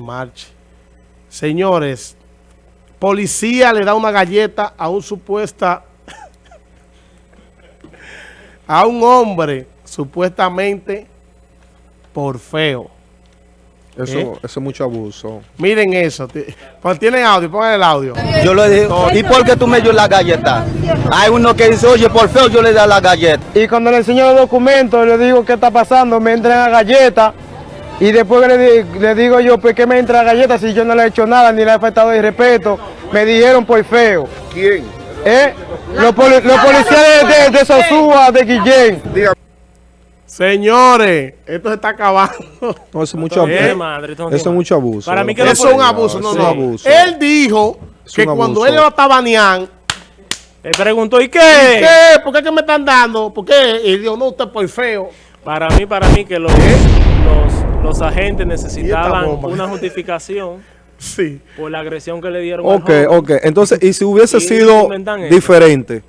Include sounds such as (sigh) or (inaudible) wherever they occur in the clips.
marche. Señores, policía le da una galleta a un supuesta (laughs) a un hombre supuestamente por feo. Eso, ¿Eh? eso es mucho abuso. Miren eso. Pues tienen audio, pongan el audio. Yo le digo, ¿y por qué tú me dio la galleta? Hay uno que dice, oye, por feo yo le da la galleta. Y cuando le enseño los documentos, le digo qué está pasando, me entregan galleta. Y después le, di- le digo yo, ¿por qué me entra galleta si yo no le he hecho nada ni le he faltado de respeto? Me dijeron por feo. ¿Quién? ¿Eh? Los, poli- los policías de, de, de Sosúa, de Guillén. Señores, esto se está acabando. No, eso es mucho ¿Eh? abuso. no Eso es mucho abuso. Para mí que Eso es un abuso. No, Eso no. es un abuso. Él dijo Es que cuando abuso. él lo está baneando, Él preguntó, ¿y qué? ¿qué? ¿Por qué que me están dando? ¿Por qué? Y dijo, no, usted por feo. Para mí, para mí que los, los, los agentes necesitaban una justificación (laughs) Sí. por la agresión que le dieron al Ok, joven. ok. Entonces, y si hubiese Y sido diferente,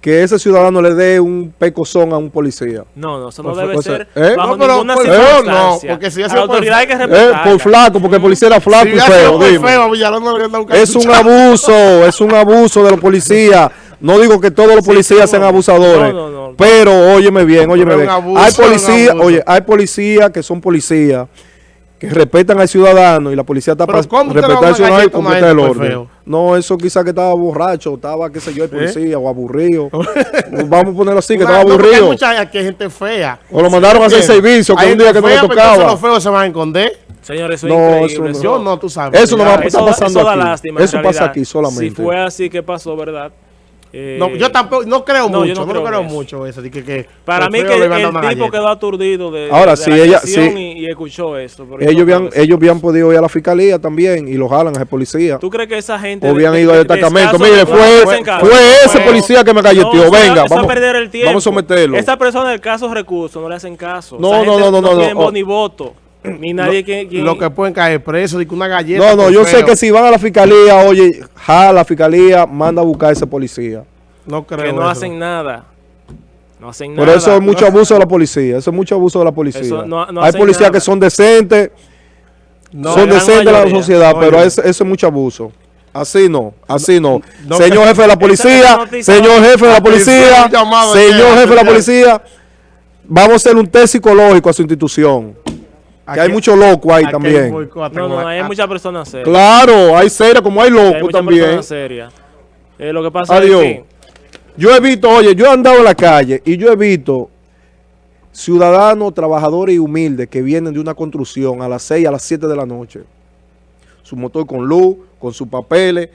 que ese ciudadano le dé un pecozón a un policía. No, no, eso no Por debe favor, ser ¿eh? bajo No, pero ninguna por feo no, circunstancia. porque si la por autoridad hay que Eh, por flaco, porque el policía era flaco Si y feo, por dime. feo, no Es un abuso, es un abuso de los policías. No digo que todos los policías sí, sean no. abusadores, No, no, no. pero óyeme bien, óyeme bien. abuso, hay policías, oye, hay policías que son policías que respetan al ciudadano y la policía está para ¿cómo usted le da respetar al ciudadano y completar el orden. feo? ¿Eh? No, eso quizá que estaba borracho, estaba, qué sé yo, el policía o aburrido. (laughs) Vamos a ponerlo así, que estaba no, aburrido. mucha aquí hay gente fea. O lo mandaron a hacer servicio, que Hay un día que no le tocaba. los feos se van a esconder. Señores, eso No, es eso increíble. no. Yo no, tú sabes. Eso no va a eso- Eso, da- pasando eso da aquí. lástima. Eso pasa aquí solamente. Si fue así que pasó, ¿verdad? Eh, No, yo tampoco, no creo no, yo mucho, no no creo, creo en eso. mucho eso. que, que Para mí que el, a una tipo galleta. quedó aturdido de, Ahora, de si la ella- si- y, y escuchó yo Ellos no habían, creo ellos habían podido ir a la fiscalía también y lo jalan a ese policía. ¿Tú crees que esa gente... O habían de- ido al de- destacamento. de Mire, fue, no, fue, caso. ese Fue- policía que me No, galleteó. Venga, vamos, perder el tiempo. vamos a someterlo. Esa persona de casos recursos no le hacen caso. No, no, no, no, no, tienen no. voz ni voto. Ni nadie que... que- Lo que pueden caer que una galleta. No, no, yo sé que si van a la fiscalía, oye, jala la fiscalía, manda a buscar a ese policía. No creo. que no eso. hacen nada. No hacen Por nada. eso es mucho abuso de la policía. Eso es mucho abuso de la policía. Eso no- no Hay policías nada. que son decentes, No, son decentes de la sociedad, Oye. pero eso, eso es mucho abuso. Así no, así no. no señor jefe de la policía, señor jefe de la policía, señor jefe de la policía, vamos a hacer un test psicológico a su institución. Que hay Aquí- mucho loco ahí aquí hay también. boicot, No, no, hay muchas personas serias. Claro, hay serias como hay Hay locos muchas también. personas serias. Eh, lo que pasa Adiós. es que... Yo he visto, oye, yo he andado en la calle y yo he visto ciudadanos, trabajadores y humildes que vienen de una construcción a las 6, a las 7 de la noche. Su motor con luz, con sus papeles,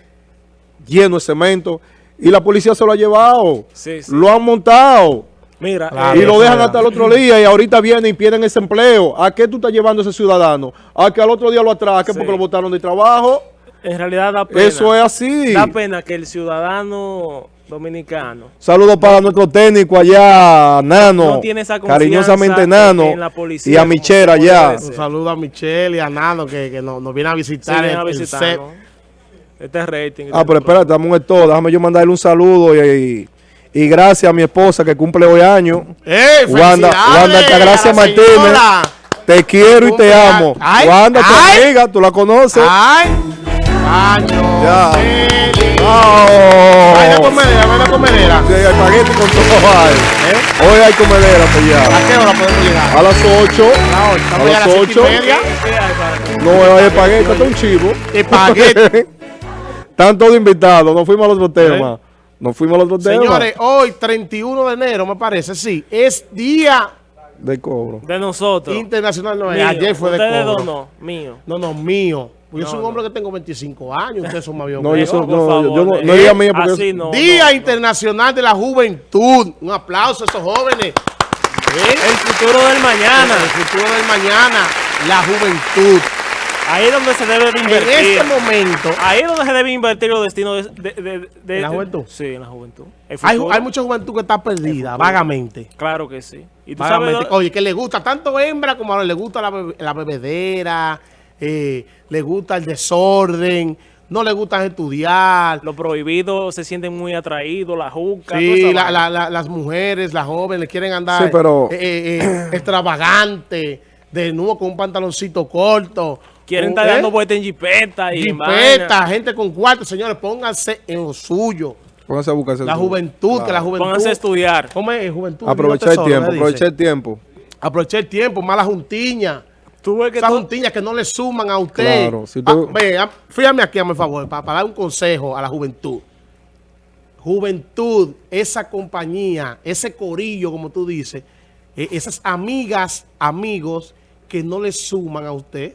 lleno de cemento. Y la policía se lo ha llevado. Sí, sí. Lo han montado. Mira, Claro, eh, y lo dejan es. hasta el otro día y ahorita vienen y pierden ese empleo. ¿A qué tú estás llevando a ese ciudadano? ¿A que al otro día lo atraque Sí. porque lo botaron de trabajo? en realidad da pena. Eso es así. Da pena que el ciudadano dominicano Saludos para nuestro técnico allá, Nano. No tiene esa confianza Cariñosamente en- Nano. en la policía y a como allá. Un saludo a Michelle y a Nano que, que nos, nos viene a Sí, visitar vienen el, a el visitar, set. ¿no? Este rating. Ah, pero espérate, dame un esto. Déjame yo mandarle un saludo y, y gracias a mi esposa que cumple hoy año. ¡Ey, Wanda- Wanda Altagracia Martínez. Te quiero y te amo. Ay, Wanda, tu ay. amiga, tú la conoces. ¡Ay! ¡Año! Ya. feliz. Oh. ¡Ay, la comedera, ven la comedera! Sí, espagueti con todo. ¿Eh? Hoy hay comedera pues ya. ¿A qué hora podemos llegar? A las 8. A las ocho. A Estamos ya a las las cinco 8. y media. No hay espagueti, está un chivo. Espagueti. (laughs) Están todos invitados. Nos fuimos al otro tema. Nos fuimos al otro tema. Señores, hoy, 31 de enero, me parece, sí, es Día De cobro. De nosotros. Internacional. No, Mío. ayer fue de Ustedes cobro. dos no, mío. No, no, mío. Pues yo soy un no. hombre que tengo 25 años, ustedes son más viejos No, yo soy- no, favor, yo no, eh. no diga mía porque Así no. Día no. Internacional de la Juventud. Un aplauso a esos jóvenes. ¿Eh? El futuro del mañana. El futuro del mañana, la juventud. Ahí es donde se debe de En invertir. este momento, Ahí es donde se debe invertir los destinos de... de, de- de- ¿En la juventud? Sí, en la juventud. Hay, hay mucha juventud que está perdida, vagamente. Claro que sí. Y tú. Vagamente. Oye, que le gusta tanto hembra como ahora le gusta la, bebe- la bebedera, eh, le gusta el desorden, no le gusta estudiar. Los prohibidos se sienten muy atraídos, la juca. Sí, la- la- la- las mujeres, las jóvenes quieren andar Sí, pero- eh, eh, extravagante, de nuevo con un pantaloncito corto, Quieren estar dando vueltas en jipeta y Jipeta, gente con cuarto. Señores, pónganse en lo suyo. Pónganse a buscarse La juventud, que la juventud... Pónganse a estudiar. ¿Cómo es? Juventud. Aprovechar el tiempo, aprovechar el tiempo. Aprovechar el tiempo, mala juntiña. Tú ves que Esas tú- juntiñas que no le suman a usted. Claro, si usted- Ah, ve, ah, fíjame aquí, a mi favor, para, para dar un consejo a la juventud. Juventud, esa compañía, ese corillo, como tú dices, eh, esas amigas, amigos que no le suman a usted,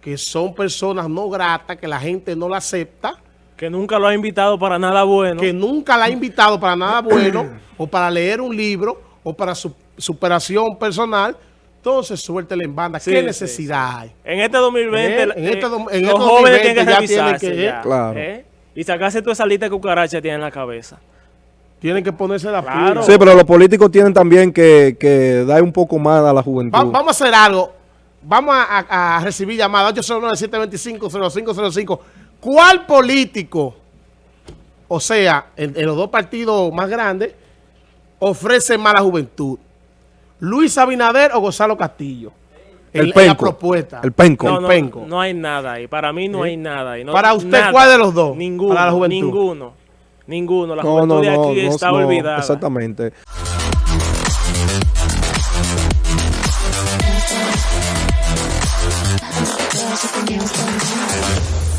que son personas no gratas, que la gente no la acepta, que nunca lo ha invitado para nada bueno. que nunca la ha invitado para nada (clears throat) bueno, o para leer un libro, o para su superación personal, entonces suéltele en banda. Sí, ¿Qué sí, necesidad hay? En este 2020, Eh, en este eh, dom- en los este jóvenes 2020 tienen que tienen revisarse que- ya, Claro. ¿eh? Y sacarse toda esa lista de cucarachas que tienen en la cabeza. Tienen que ponerse la Claro. pila. Sí, pero los políticos tienen también que, que dar un poco más a la juventud. Va- vamos a hacer algo. Vamos a, a, a recibir llamada 809-725-0505. ¿Cuál político, o sea, en, los dos partidos más grandes, ofrece más la juventud? ¿Luis Abinader o Gonzalo Castillo? El, penco. La propuesta. El penco. No, hay nada ahí. Para mí no hay nada ¿Para usted cuál de los dos? Ninguno. Para la juventud. Ninguno. Ninguno. La juventud de aquí está olvidada. Exactamente. Just a